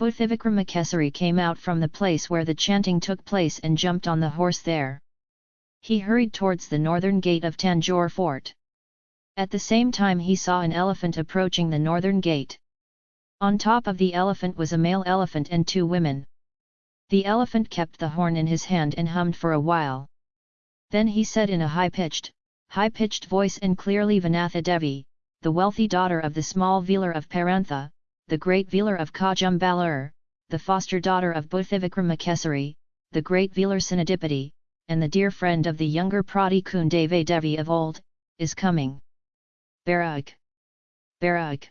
Bhuthivikramakesari came out from the place where the chanting took place and jumped on the horse there. He hurried towards the northern gate of Tanjore fort. At the same time he saw an elephant approaching the northern gate. On top of the elephant was a male elephant and two women. The elephant kept the horn in his hand and hummed for a while. Then he said in a high-pitched, high-pitched voice and clearly Vanatha Devi, the wealthy daughter of the small Velar of Parantha, the great Velar of Kajumbalur, the foster daughter of Bhuthivikramakesari, the great Velar Sinadipati, and the dear friend of the younger Prati Kundave Devi of old, is coming. Barag! Barag!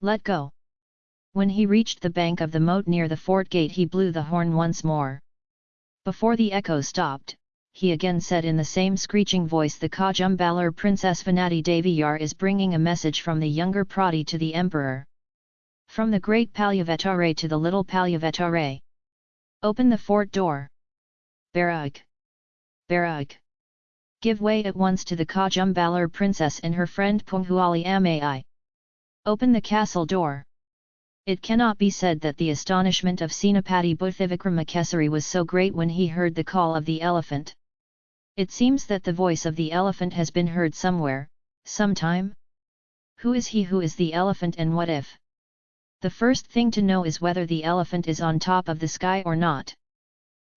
Let go! When he reached the bank of the moat near the fort gate he blew the horn once more. Before the echo stopped, he again said in the same screeching voice the Kajumbalur Princess Vanati Deviyar is bringing a message from the younger Prati to the emperor. From the great Palyavetare to the little Palyavetare. Open the fort door. Barag! Barag! Give way at once to the Kajumbalur princess and her friend Punghuali Amai. Open the castle door. It cannot be said that the astonishment of Senapati Bhuthivikramakesari was so great when he heard the call of the elephant. It seems that the voice of the elephant has been heard somewhere, sometime? Who is he who is the elephant and what if? The first thing to know is whether the elephant is on top of the sky or not.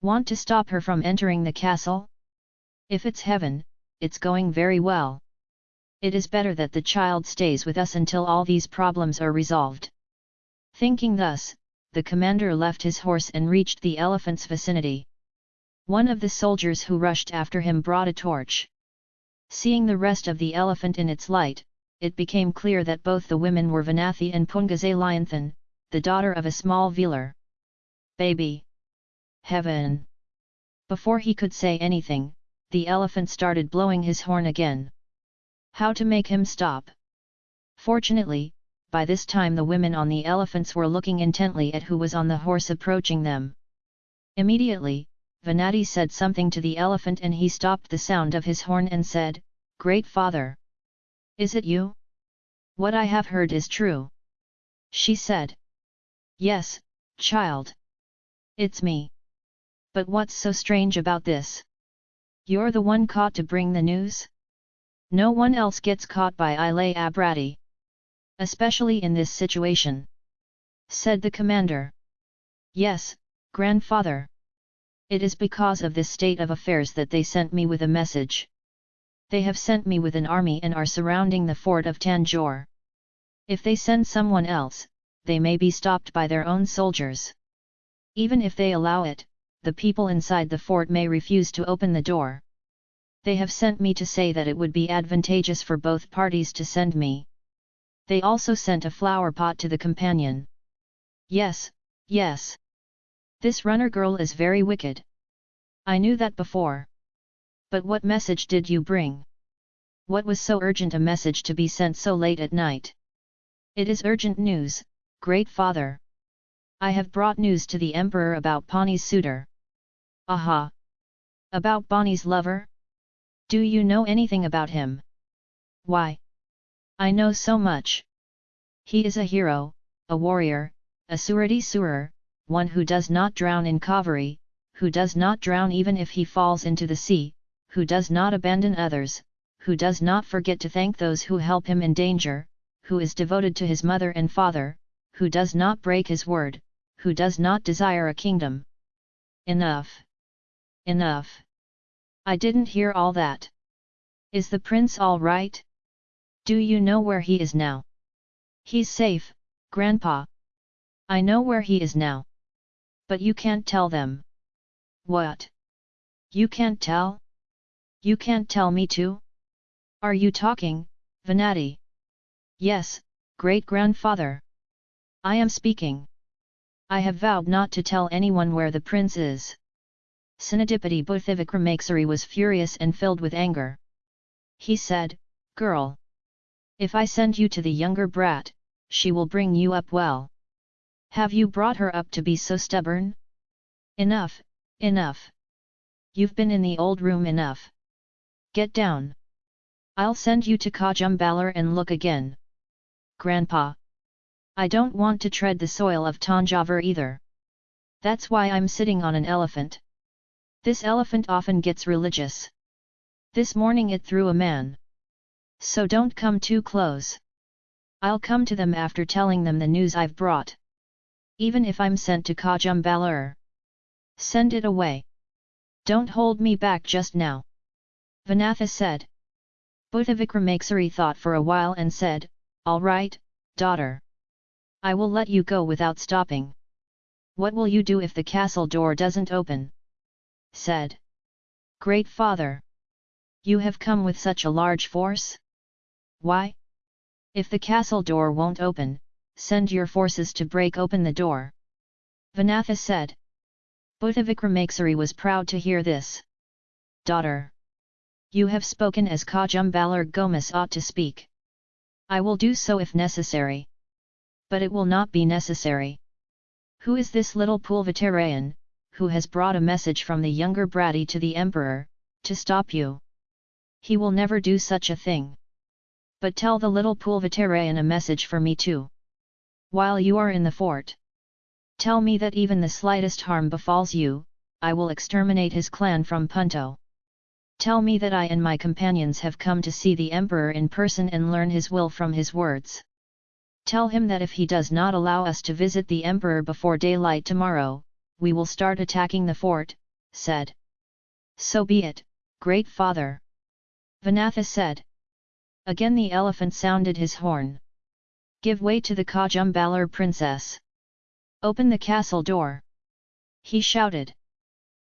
Want to stop her from entering the castle? If it's heaven, it's going very well. It is better that the child stays with us until all these problems are resolved. Thinking thus, the commander left his horse and reached the elephant's vicinity. One of the soldiers who rushed after him brought a torch. Seeing the rest of the elephant in its light, it became clear that both the women were Vanathi and Pungazalianthan, the daughter of a small Velar. Baby! Heaven! Before he could say anything, the elephant started blowing his horn again. How to make him stop? Fortunately, by this time the women on the elephants were looking intently at who was on the horse approaching them. Immediately, Vanati said something to the elephant and he stopped the sound of his horn and said, Great Father! Is it you? What I have heard is true. She said. Yes, child. It's me. But what's so strange about this? You're the one caught to bring the news? No one else gets caught by Ilay Abrati. Especially in this situation. Said the commander. Yes, grandfather. It is because of this state of affairs that they sent me with a message. They have sent me with an army and are surrounding the fort of Tanjore. If they send someone else, they may be stopped by their own soldiers. Even if they allow it, the people inside the fort may refuse to open the door. They have sent me to say that it would be advantageous for both parties to send me. They also sent a flower pot to the companion. Yes, yes. This runner girl is very wicked. I knew that before. But what message did you bring? What was so urgent a message to be sent so late at night? It is urgent news, great father. I have brought news to the emperor about Ponni's suitor. Aha! About Ponni's lover? Do you know anything about him? Why? I know so much. He is a hero, a warrior, a surati surer, one who does not drown in Kaveri, who does not drown even if he falls into the sea, who does not abandon others, who does not forget to thank those who help him in danger, who is devoted to his mother and father, who does not break his word, who does not desire a kingdom. Enough! Enough! I didn't hear all that. Is the prince all right? Do you know where he is now? He's safe, grandpa. I know where he is now. But you can't tell them. What? You can't tell? You can't tell me too? Are you talking, Venati? Yes, great-grandfather. I am speaking. I have vowed not to tell anyone where the prince is. Sinadipati Bhuthivikramakesari was furious and filled with anger. He said, Girl! If I send you to the younger brat, she will bring you up well. Have you brought her up to be so stubborn? Enough, enough! You've been in the old room enough. Get down. I'll send you to Kajumbalar and look again. Grandpa. I don't want to tread the soil of Tanjavur either. That's why I'm sitting on an elephant. This elephant often gets religious. This morning it threw a man. So don't come too close. I'll come to them after telling them the news I've brought. Even if I'm sent to Kajumbalur. Send it away. Don't hold me back just now. Vanatha said. Bhuta thought for a while and said, All right, daughter. I will let you go without stopping. What will you do if the castle door doesn't open? said. Great father! You have come with such a large force? Why? If the castle door won't open, send your forces to break open the door. Vanatha said. Bhuta was proud to hear this. Daughter! You have spoken as Kajumbalar Gomas ought to speak. I will do so if necessary. But it will not be necessary. Who is this little Pulvatarayan, who has brought a message from the younger Bratty to the emperor, to stop you? He will never do such a thing. But tell the little Pulvatarayan a message for me too. While you are in the fort. Tell me that even the slightest harm befalls you, I will exterminate his clan from Punto. Tell me that I and my companions have come to see the Emperor in person and learn his will from his words. Tell him that if he does not allow us to visit the Emperor before daylight tomorrow, we will start attacking the fort, said. So be it, great father. Vanatha said. Again the elephant sounded his horn. Give way to the Kajumbalar princess. Open the castle door. He shouted.